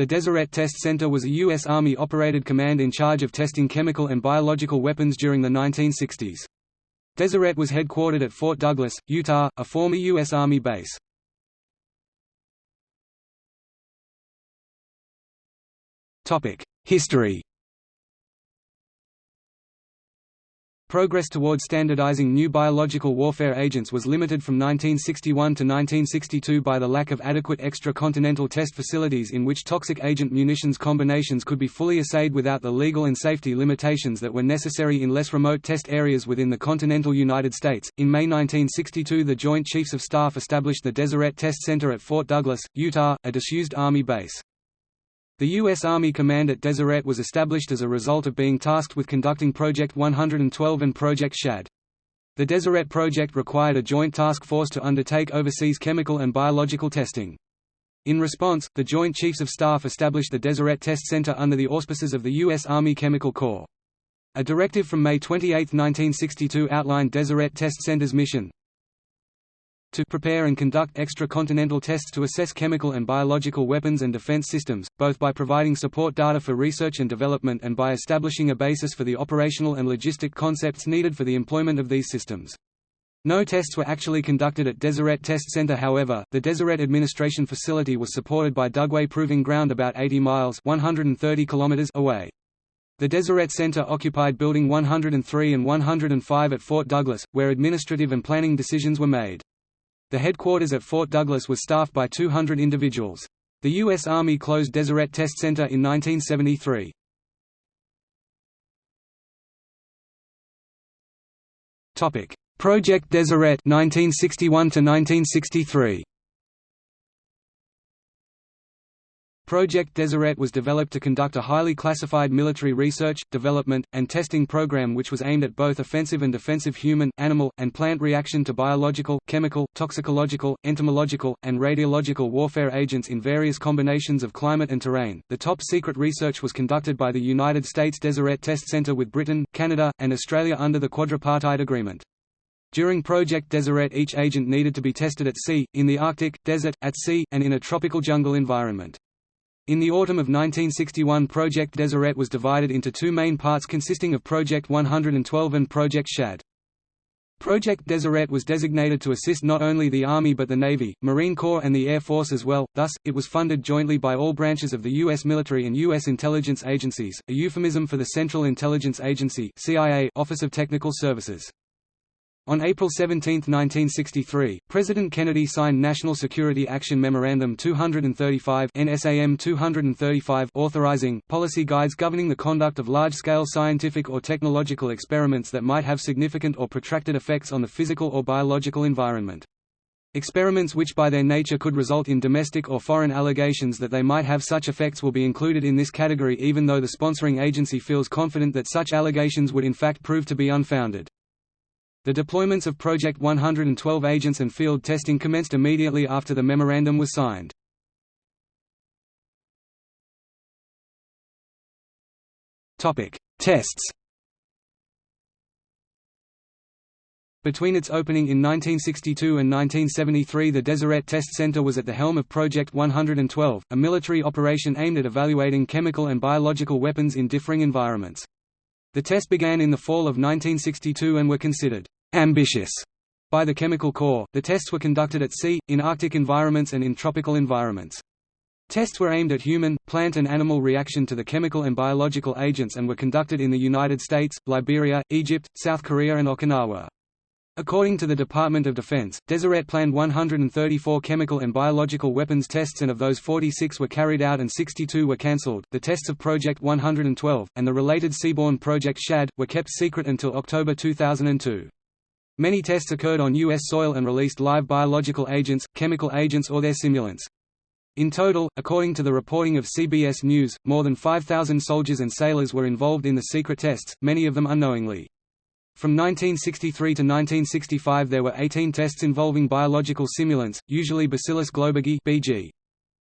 The Deseret Test Center was a U.S. Army-operated command in charge of testing chemical and biological weapons during the 1960s. Deseret was headquartered at Fort Douglas, Utah, a former U.S. Army base. History Progress toward standardizing new biological warfare agents was limited from 1961 to 1962 by the lack of adequate extra-continental test facilities in which toxic agent munitions combinations could be fully assayed without the legal and safety limitations that were necessary in less remote test areas within the continental United States. In May 1962, the Joint Chiefs of Staff established the Deseret Test Center at Fort Douglas, Utah, a disused Army base. The U.S. Army Command at Deseret was established as a result of being tasked with conducting Project 112 and Project SHAD. The Deseret project required a joint task force to undertake overseas chemical and biological testing. In response, the Joint Chiefs of Staff established the Deseret Test Center under the auspices of the U.S. Army Chemical Corps. A directive from May 28, 1962 outlined Deseret Test Center's mission, to prepare and conduct extra-continental tests to assess chemical and biological weapons and defense systems, both by providing support data for research and development and by establishing a basis for the operational and logistic concepts needed for the employment of these systems. No tests were actually conducted at Deseret Test Center however, the Deseret Administration Facility was supported by Dugway Proving Ground about 80 miles 130 kilometers away. The Deseret Center occupied Building 103 and 105 at Fort Douglas, where administrative and planning decisions were made. The headquarters at Fort Douglas was staffed by 200 individuals. The U.S. Army closed Deseret Test Center in 1973. Project Deseret 1961 to 1963. Project Deseret was developed to conduct a highly classified military research, development, and testing program which was aimed at both offensive and defensive human, animal, and plant reaction to biological, chemical, toxicological, entomological, and radiological warfare agents in various combinations of climate and terrain. The top secret research was conducted by the United States Deseret Test Center with Britain, Canada, and Australia under the Quadripartite Agreement. During Project Deseret each agent needed to be tested at sea, in the Arctic, desert, at sea, and in a tropical jungle environment. In the autumn of 1961 Project Deseret was divided into two main parts consisting of Project 112 and Project SHAD. Project Deseret was designated to assist not only the Army but the Navy, Marine Corps and the Air Force as well, thus, it was funded jointly by all branches of the U.S. military and U.S. intelligence agencies, a euphemism for the Central Intelligence Agency Office of Technical Services. On April 17, 1963, President Kennedy signed National Security Action Memorandum 235 NSAM 235 authorizing policy guides governing the conduct of large-scale scientific or technological experiments that might have significant or protracted effects on the physical or biological environment. Experiments which by their nature could result in domestic or foreign allegations that they might have such effects will be included in this category even though the sponsoring agency feels confident that such allegations would in fact prove to be unfounded. The deployments of Project 112 agents and field testing commenced immediately after the memorandum was signed. Tests Between its opening in 1962 and 1973 the Deseret Test Center was at the helm of Project 112, a military operation aimed at evaluating chemical and biological weapons in differing environments. The test began in the fall of 1962 and were considered ambitious by the Chemical Corps. The tests were conducted at sea, in Arctic environments and in tropical environments. Tests were aimed at human, plant and animal reaction to the chemical and biological agents and were conducted in the United States, Liberia, Egypt, South Korea and Okinawa. According to the Department of Defense, Deseret planned 134 chemical and biological weapons tests and of those 46 were carried out and 62 were cancelled. The tests of Project 112, and the related seaborne Project SHAD, were kept secret until October 2002. Many tests occurred on U.S. soil and released live biological agents, chemical agents or their simulants. In total, according to the reporting of CBS News, more than 5,000 soldiers and sailors were involved in the secret tests, many of them unknowingly. From 1963 to 1965 there were 18 tests involving biological simulants, usually Bacillus globigii BG.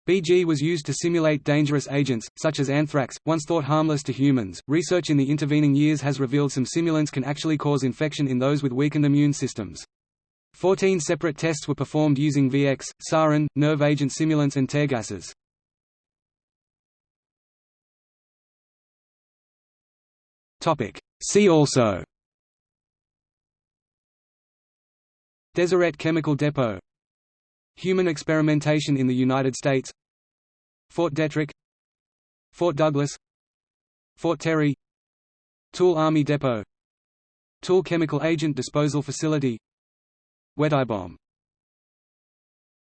BG was used to simulate dangerous agents, such as anthrax, once thought harmless to humans. Research in the intervening years has revealed some simulants can actually cause infection in those with weakened immune systems. Fourteen separate tests were performed using VX, sarin, nerve agent simulants and tear gases. See also Deseret Chemical Depot. Human experimentation in the United States. Fort Detrick. Fort Douglas. Fort Terry. Tooele Army Depot. Tooele Chemical Agent Disposal Facility. Weteye Bomb